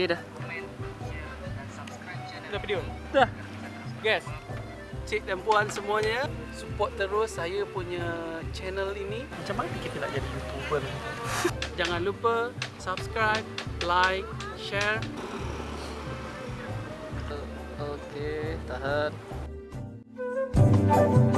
Okay dah. Dah video? Dah. Guys, cik dan puan semuanya, support terus saya punya channel ini. Macam mana kita nak jadi YouTuber? Jangan lupa subscribe, like, share. Okay, tahan. Thank you.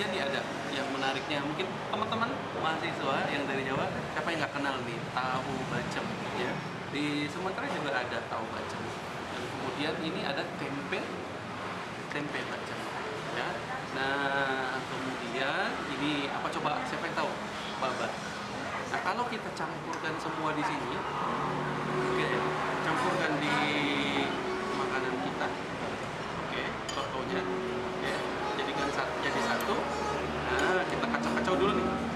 penelitian ada yang menariknya. Mungkin teman-teman mahasiswa yang dari Jawa siapa yang nggak kenal nih? Tahu bacem ya. Di Sumatera juga ada tahu bacem. Dan kemudian ini ada tempe tempe bacem ya. Nah kemudian ini apa coba? Siapa yang tahu? Babat nah kalau kita campurkan semua di sini oke okay, campurkan di makanan kita. Oke okay, contohnya jadi satu. Nah kita kacau-kacau dulu nih.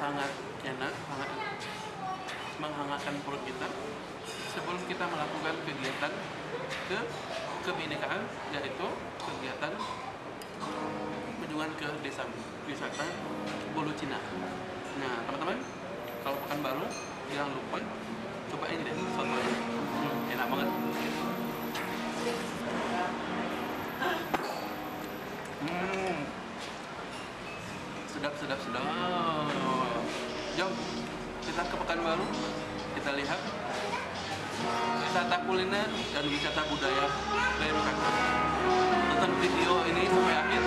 sangat enak, sangat menghangatkan perut kita sebelum kita melakukan kegiatan ke kebinekaan yaitu kegiatan kunjungan ke desa wisata Bolu Cina. Nah, teman-teman, kalau pekan baru jangan lupa coba ini deh soto Hmm, enak banget. Hmm. Sedap sedap sedap. Jom, kita ke Pekanbaru, kita lihat wisata kuliner dan wisata budaya dari Pekanbaru. Tonton video ini sampai akhir.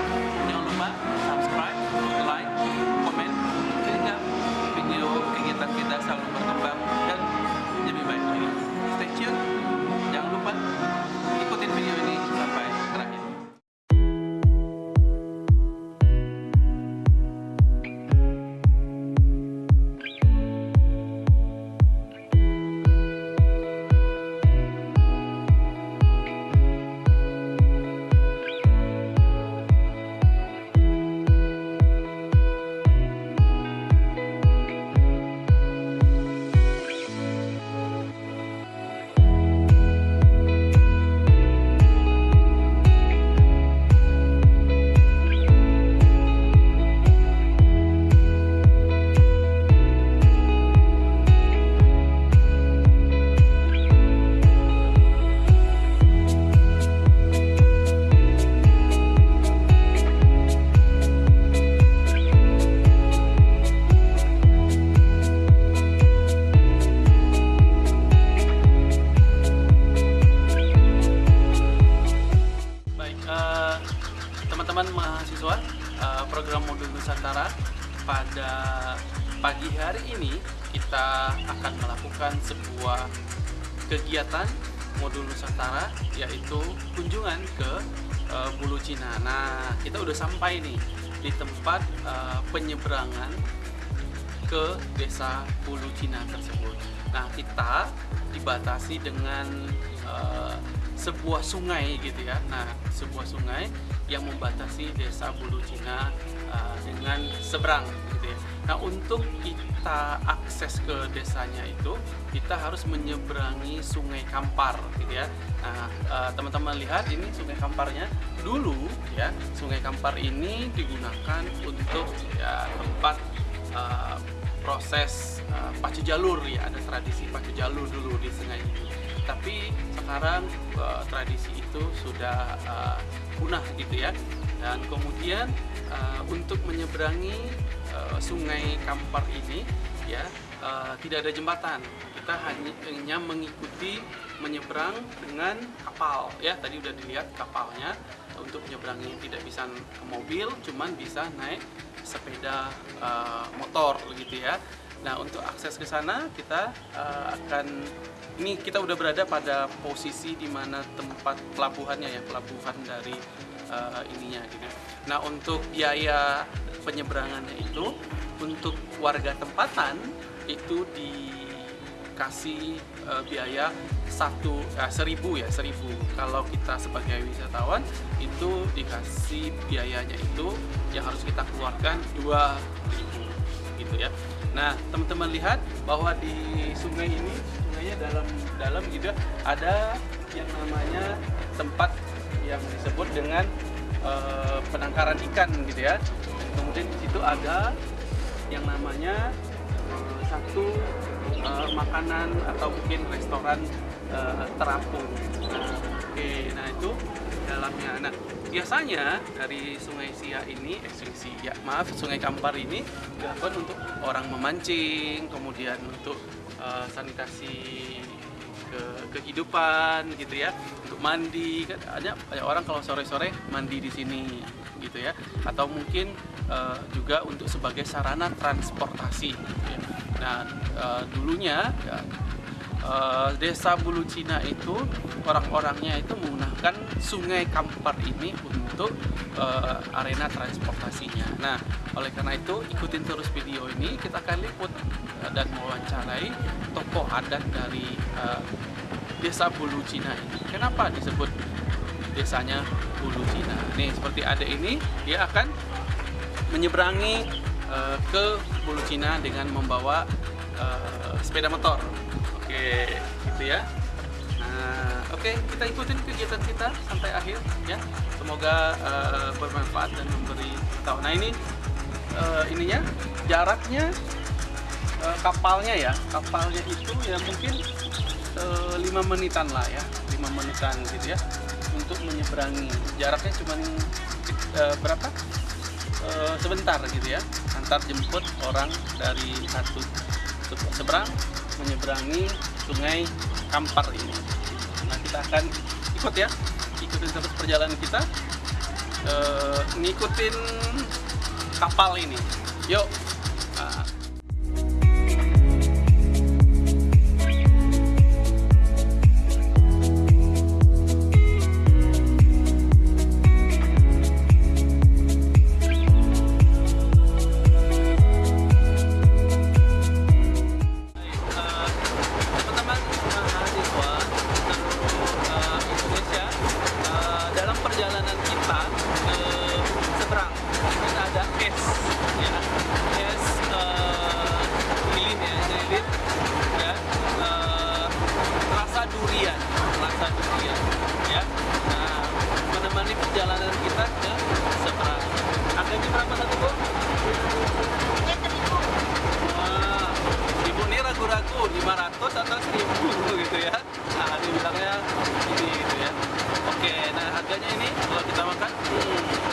Di tempat eh, penyeberangan ke desa Bulu Cina tersebut. Nah, kita dibatasi dengan eh, sebuah sungai gitu ya. Nah, sebuah sungai yang membatasi desa Bulu Cina eh, dengan seberang gitu ya. Nah, untuk kita akses ke desanya itu, kita harus menyeberangi Sungai Kampar gitu ya. Nah, eh, teman-teman lihat ini Sungai Kamparnya. Dulu ya, Sungai Kampar ini digunakan untuk ya tempat eh, proses uh, pacu jalur ya ada tradisi pacu jalur dulu di sungai ini tapi sekarang uh, tradisi itu sudah uh, punah gitu ya dan kemudian uh, untuk menyeberangi uh, sungai Kampar ini ya uh, tidak ada jembatan. Kita hanya, mengikuti menyeberang dengan kapal ya. Tadi udah dilihat kapalnya untuk menyeberangi. Tidak bisa mobil cuman bisa naik sepeda uh, motor gitu ya. Nah untuk akses ke sana kita uh, akan ini kita udah berada pada posisi di mana tempat pelabuhannya ya pelabuhan dari uh, ininya gitu. Nah untuk biaya penyeberangannya itu untuk warga tempatan itu dikasih uh, biaya satu uh, seribu ya seribu kalau kita sebagai wisatawan itu dikasih biayanya itu yang harus kita keluarkan dua ribu gitu ya nah teman-teman lihat bahwa di sungai ini sungainya dalam dalam gitu ada yang namanya tempat yang disebut dengan uh, penangkaran ikan gitu ya kemudian di situ ada yang namanya uh, satu uh, makanan atau mungkin restoran uh, terapung. Nah, oke, nah itu dalamnya. Nah, biasanya dari Sungai Sia ini, eh Sungai Sia, maaf, Sungai Kampar ini dilakukan untuk orang memancing, kemudian untuk uh, sanitasi ke kehidupan gitu ya, untuk mandi kan banyak banyak orang kalau sore-sore mandi di sini gitu ya, atau mungkin uh, juga untuk sebagai sarana transportasi. Gitu ya. Nah, uh, dulunya ya, uh, desa Bulu Cina itu orang-orangnya itu menggunakan Sungai Kampar ini untuk uh, arena transportasinya. Nah, oleh karena itu ikutin terus video ini kita akan liput uh, dan mewawancarai tokoh adat dari uh, desa Bulu Cina ini. Kenapa disebut desanya Bulu Cina? Nih seperti ada ini dia akan menyeberangi ke Bulu Cina dengan membawa uh, sepeda motor. Oke, gitu ya. Nah, oke kita ikutin kegiatan kita sampai akhir ya. Semoga uh, bermanfaat dan memberi tahu. Nah ini uh, ininya jaraknya uh, kapalnya ya, kapalnya itu ya mungkin lima menitan lah ya, lima menitan gitu ya untuk menyeberangi. Jaraknya cuma uh, berapa? Uh, sebentar gitu ya, antar jemput orang dari satu seberang menyeberangi sungai Kampar ini. Nah kita akan ikut ya, ikutin terus perjalanan kita, eh, ngikutin kapal ini. Yuk. harganya ini kalau kita makan. Hmm.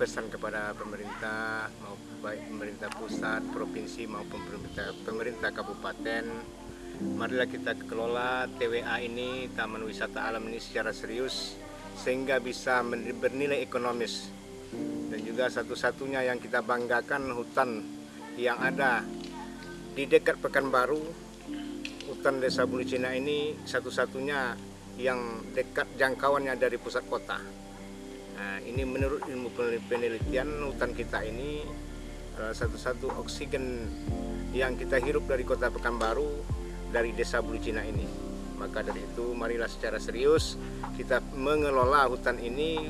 Pesan kepada pemerintah mau baik pemerintah pusat, provinsi maupun pemerintah pemerintah kabupaten. Marilah kita kelola TWA ini Taman Wisata Alam ini secara serius sehingga bisa bernilai ekonomis dan juga satu-satunya yang kita banggakan hutan yang ada di dekat Pekanbaru hutan desa Bulu Cina ini satu-satunya yang dekat jangkauannya dari pusat kota. Nah, ini menurut ilmu penelitian hutan kita ini adalah satu-satu oksigen yang kita hirup dari kota Pekanbaru dari desa Bulu Cina ini. Maka dari itu marilah secara serius kita mengelola hutan ini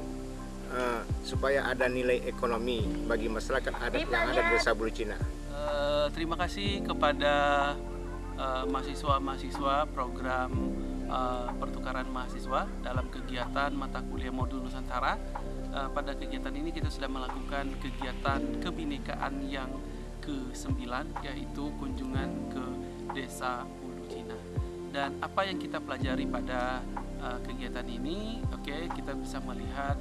eh, supaya ada nilai ekonomi bagi masyarakat adat yang ada di desa Bulu Cina. Eh, terima kasih kepada eh, mahasiswa-mahasiswa program eh, pertukaran mahasiswa dalam kegiatan mata kuliah modul Nusantara. Eh, pada kegiatan ini kita sudah melakukan kegiatan kebinekaan yang ke-9 yaitu kunjungan ke Desa Ulu Cina. Dan apa yang kita pelajari pada eh, kegiatan ini, oke, kita bisa melihat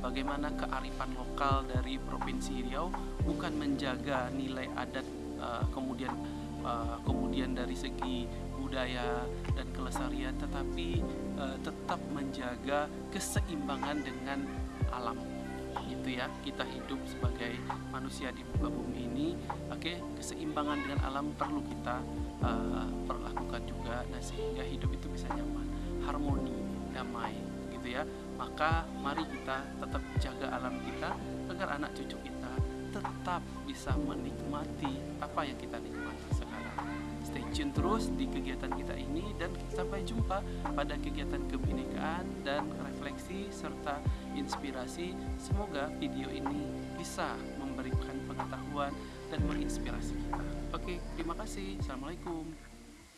bagaimana kearifan lokal dari Provinsi Riau bukan menjaga nilai adat kemudian kemudian dari segi budaya dan kelestarian tetapi eh, tetap menjaga keseimbangan dengan alam gitu ya. Kita hidup sebagai manusia di muka bumi ini oke keseimbangan dengan alam perlu kita eh, perlakukan juga nah sehingga hidup itu bisa nyaman harmoni damai gitu ya. Maka mari kita tetap jaga alam kita agar anak cucu kita tetap bisa menikmati apa yang kita nikmati stay tune terus di kegiatan kita ini dan sampai jumpa pada kegiatan kebinekaan dan refleksi serta inspirasi. Semoga video ini bisa memberikan pengetahuan dan menginspirasi kita. Oke terima kasih. Assalamualaikum